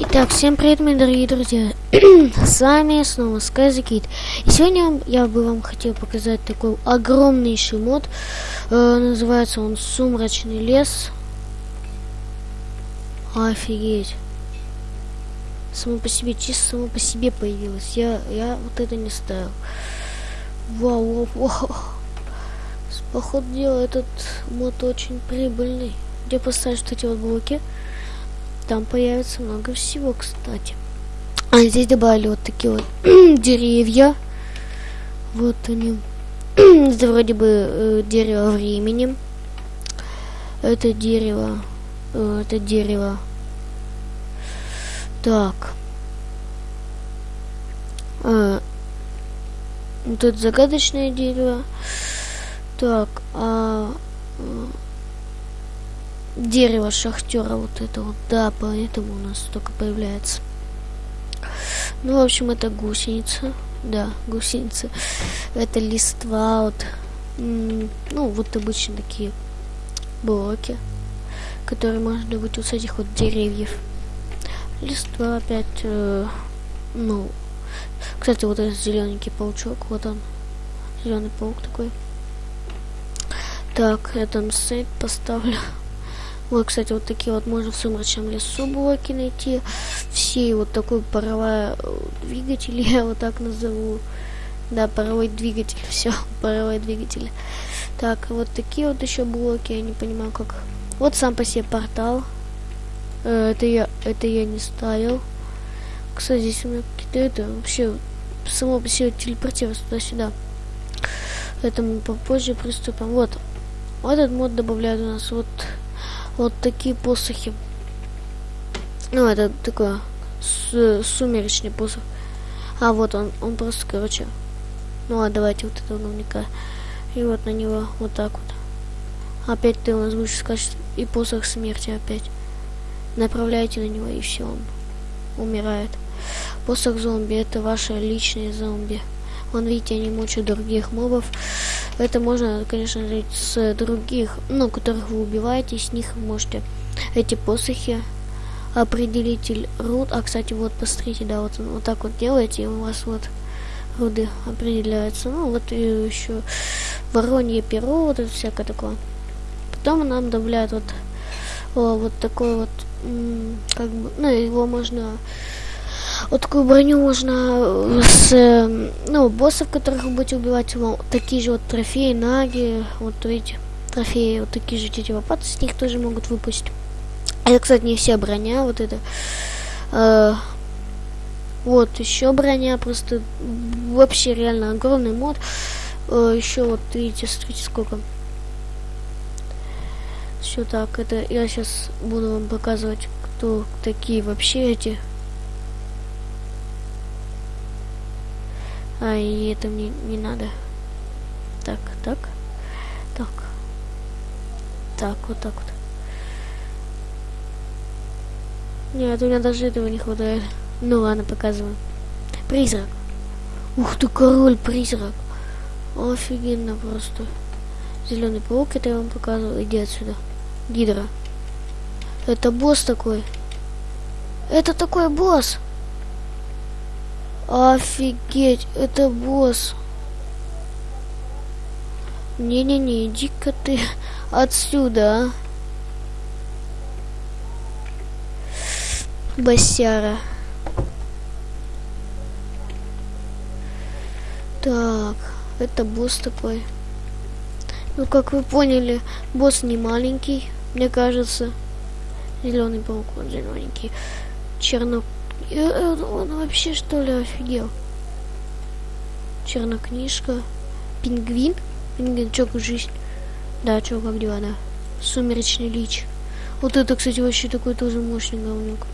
Итак, всем привет, мои дорогие друзья! С вами снова Скайзакит. И сегодня я бы вам хотел показать такой огромнейший мод. Э, называется он Сумрачный лес. Офигеть. Само по себе, чисто само по себе появилось. Я, я вот это не ставил. Вау, вау, вау. Походу дела, этот мод очень прибыльный. Где поставить вот эти вот блоки? Там появится много всего, кстати. А здесь добавили вот такие вот деревья. Вот они. Это вроде бы э, дерево времени. Это дерево. Э, это дерево. Так. Вот это загадочное дерево. Так, а дерево шахтера вот это вот, да, поэтому у нас только появляется. Ну, в общем, это гусеница, да, гусеница. Это листва, вот, ну, вот обычно такие блоки, которые можно добыть вот с этих вот деревьев. Листва опять, э, ну, кстати, вот этот зелененький паучок, вот он, зеленый паук такой. Так, я там сейт поставлю. Вот, кстати, вот такие вот можно в сумрачном лесу блоки найти. Все вот такой паровой э, двигатель, я вот так назову. Да, паровой двигатель, все, паровой двигатель. Так, вот такие вот еще блоки, я не понимаю как. Вот сам по себе портал. Э, это я, это я не ставил. Кстати, здесь у меня какие-то это вообще само по себе телепортируется туда-сюда. Это мы попозже приступим. Вот. Вот этот мод добавляет у нас вот вот такие посохи. Ну, это такой сумеречный посох. А, вот он, он просто, короче. Ну, а давайте вот этого говнюка. И вот на него вот так вот. Опять ты у нас будешь скачать и посох смерти опять. Направляйте на него, и все, он умирает. Посох зомби, это ваши личные зомби. Вон, видите, они мучают других мобов. Это можно, конечно, с других, ну, которых вы убиваете, с них можете эти посохи определитель руд. А, кстати, вот, посмотрите, да, вот, вот так вот делаете, и у вас вот руды определяются. Ну, вот и еще воронье перо, вот это всякое такое. Потом нам добавляют вот, о, вот такой вот, как бы, ну, его можно вот такую броню можно с, эм, ну, боссов, которых вы будете убивать, вот, такие же вот трофеи, наги, вот видите, трофеи, вот такие же эти лопаты, с них тоже могут выпустить. Это, кстати, не вся броня, вот это. Э, вот, еще броня, просто вообще реально огромный мод. Э, еще вот, видите, смотрите, сколько. Все так, это я сейчас буду вам показывать, кто такие вообще эти А, и это мне не надо. Так, так, так. Так, вот так вот. Нет, у меня даже этого не хватает. Ну ладно, показываю. Призрак. Ух ты, король-призрак. Офигенно просто. Зеленый паук, это я вам показывал. Иди отсюда. Гидра. Это босс такой. Это такой босс. Офигеть, это босс. Не-не-не, иди-ка ты отсюда, а. Басяра. Так, это босс такой. Ну, как вы поняли, босс не маленький, мне кажется. Зеленый паук, он зелененький. Черно я, он вообще что ли офигел? Чернокнижка. Пингвин? Пингвин, чё, жизнь? Да, чё, как дела, да? Сумеречный лич. Вот это, кстати, вообще такой тоже мощный говнюк.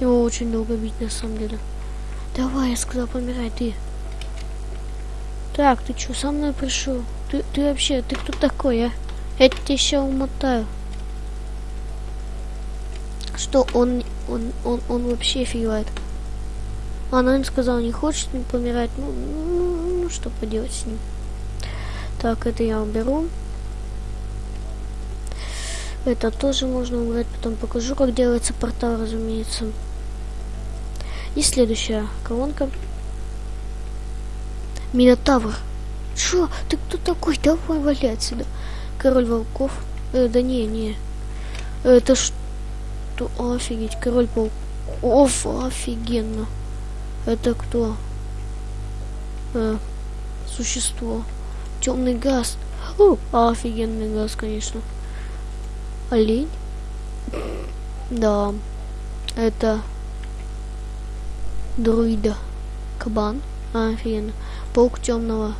Его очень долго бить, на самом деле. Давай, я сказал, помирай, ты. Так, ты чё, со мной пришел? Ты, ты вообще, ты кто такой, а? Я тебя сейчас умотаю что он, он, он, он вообще офигевает. Она сказала, не хочет не помирать. Ну, ну, ну, что поделать с ним. Так, это я уберу. Это тоже можно убрать, потом покажу, как делается портал, разумеется. И следующая колонка. Минотавр. Чё? Ты кто такой? Давай валяй отсюда. Король волков. Э, да не, не. Это что? Офигеть, король волков. Офигенно. Это кто? Э, существо. Темный газ. О, офигенный газ, конечно. Олень? Да. Это друида. Кабан. А, офигенно. Паук темного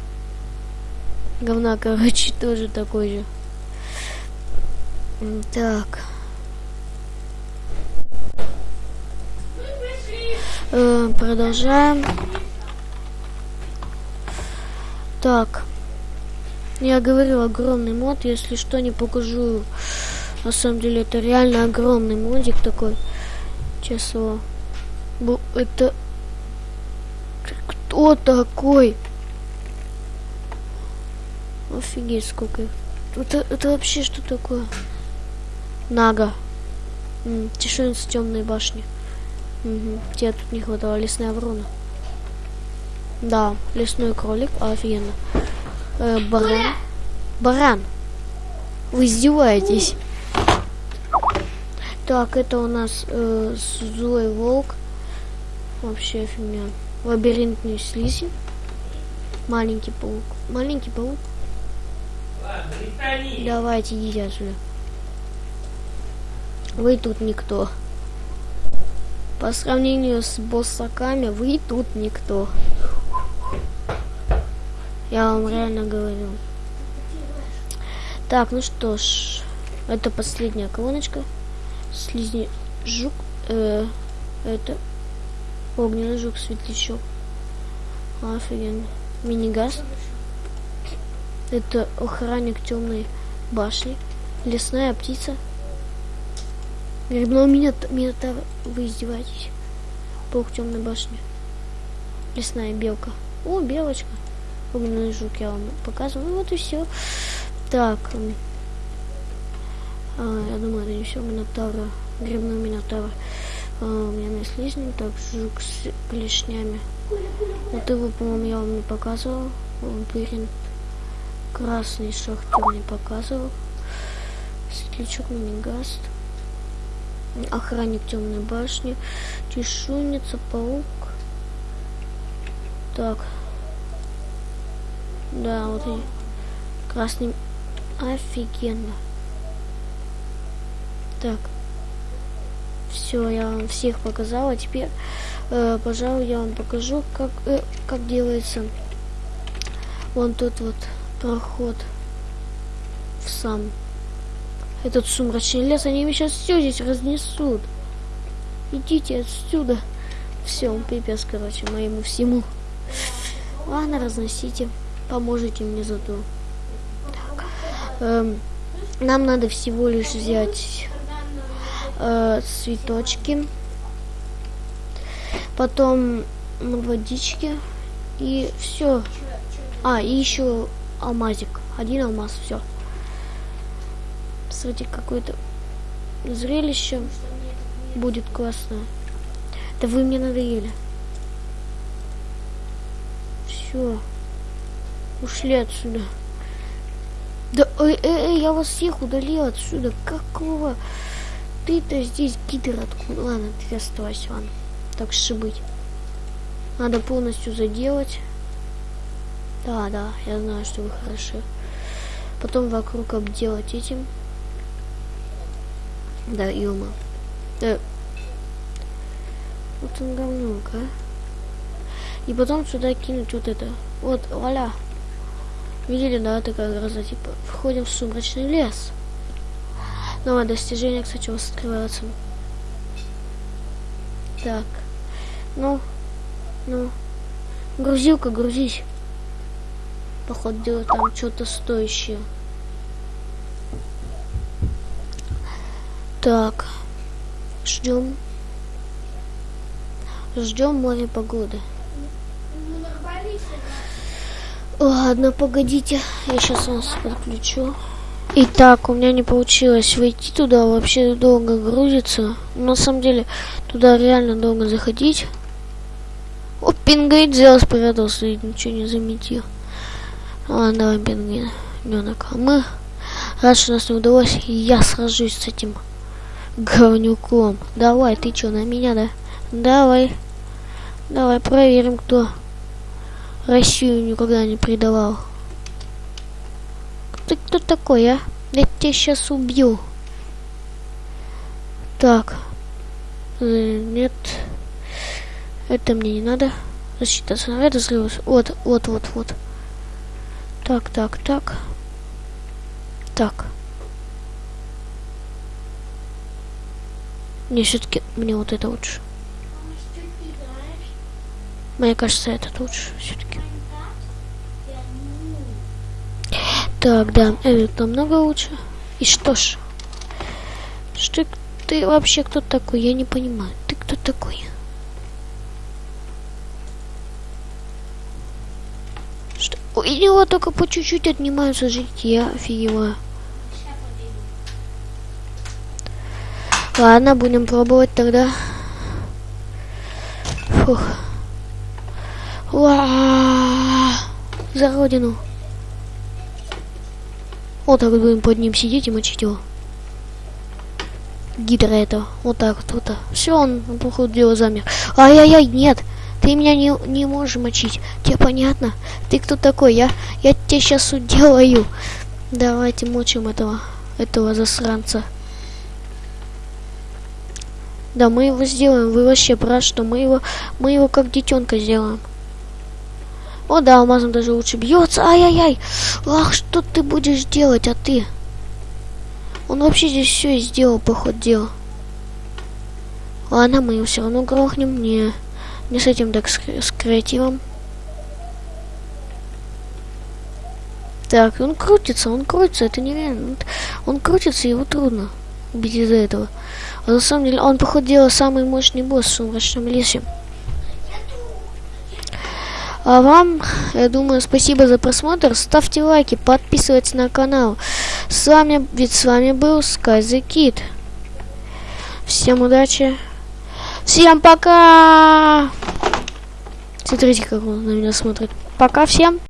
говна, короче, тоже такой же. Так. Э, продолжаем. Так. Я говорил, огромный мод. Если что, не покажу. На самом деле, это реально огромный модик такой. Честно. Это... Кто такой? Офигеть, сколько их. Это, это вообще что такое? Нага. Тишинец темной башни. Угу. Тебе тут не хватало лесная ворона. Да, лесной кролик, офигенно. Э, баран. Баран. Вы издеваетесь. Так, это у нас э, злой волк. Вообще фигня. Лабиринтный слизи. Маленький паук. Маленький паук. Давайте идите отсюда. Вы тут никто. По сравнению с боссаками, вы тут никто. Я вам реально говорю. Так, ну что ж. Это последняя колоночка. Слизни жук. Э, это огненный жук, светлячок. Офигенно. Мини-газ. Это охранник темной башни. Лесная птица. Грибной минот, минотавр. Вы издеваетесь? Паук темной башни. Лесная белка. О, белочка. Огненный жук я вам показываю. Вот и все. Так. А, я думаю, это не все. Минотавра. Грибной минотавр. А, у меня есть слизни. Так, жук с клешнями. Вот его, по-моему, я вам не показывал. Вампирин. Красный шахтер не показывал. Светлячок мини-гаст охранник темной башни, чешуйница, паук. Так. Да, вот и красный. Офигенно. Так. Все, я вам всех показала. Теперь, э, пожалуй, я вам покажу, как, э, как делается вон тот вот проход в сам этот сумрачный лес, они сейчас все здесь разнесут. Идите отсюда. Все, пипец, короче, моему всему. Ладно, разносите. Поможете мне зато. Так. Эм, нам надо всего лишь взять э, цветочки. Потом водички. И все. А, и еще алмазик. Один алмаз, все смотрите, какое-то зрелище будет классное. Да вы мне надоели. Все. Ушли отсюда. Да, эй, эй, эй, я вас всех удалил отсюда. Какого? Ты-то здесь гидр откуда? Ладно, ты оставайся, ладно. Так быть. Надо полностью заделать. Да, да, я знаю, что вы хороши. Потом вокруг обделать этим. Да, Илма. Да. Вот он говнюк, а. И потом сюда кинуть вот это. Вот, валя. Видели, да, такая гроза, типа, входим в сумрачный лес. Новое достижение, кстати, у вас открывается. Так. Ну, ну. Грузилка, грузись. Походу, делать там что-то стоящее. Так. Ждем. Ждем море погоды. Ладно, погодите. Я сейчас вас подключу. Итак, у меня не получилось войти туда, вообще долго грузится. На самом деле, туда реально долго заходить. О, пингвин взял, спрятался и ничего не заметил. Ладно, давай, пингвин, ненок. А мы, раз что нас не удалось, я сражусь с этим говнюком. Давай, ты что, на меня, да? Давай. Давай проверим, кто Россию никогда не предавал. Ты кто такой, а? Я тебя сейчас убью. Так. Э, нет. Это мне не надо. Защита снаряда взрыва. Вот, вот, вот, вот. Так, так, так. Так. Не, все-таки мне вот это лучше. Мне кажется, этот лучше все-таки. Так, да, этот намного лучше. И что ж? Что ты вообще кто такой? Я не понимаю. Ты кто такой? Что? У него только по чуть-чуть отнимаются жить. Я офигеваю. Ладно, будем пробовать тогда. Фух. Уа! За родину. Вот так вот будем под ним сидеть и мочить его. Гидра это. Вот так вот. вот. Все, он, походу, дело замер. Ай-яй-яй, нет. Ты меня не, не можешь мочить. Тебе понятно? Ты кто такой? Я, я тебе сейчас уделаю. Давайте мочим этого, этого засранца. Да, мы его сделаем. Вы вообще прав, что мы его, мы его как детенка сделаем. О, да, алмазом даже лучше бьется. Ай-яй-яй. Ах, что ты будешь делать, а ты? Он вообще здесь все и сделал, по ходу дела. Ладно, мы его все равно грохнем. Не, не с этим, так с, с креативом. Так, он крутится, он крутится, это нереально. Он крутится, его трудно убить из-за этого. А на самом деле он, походу, дела самый мощный босс в сумрачном лесе. А вам, я думаю, спасибо за просмотр. Ставьте лайки, подписывайтесь на канал. С вами, ведь с вами был Sky the Kid. Всем удачи. Всем пока! Смотрите, как он на меня смотрит. Пока всем.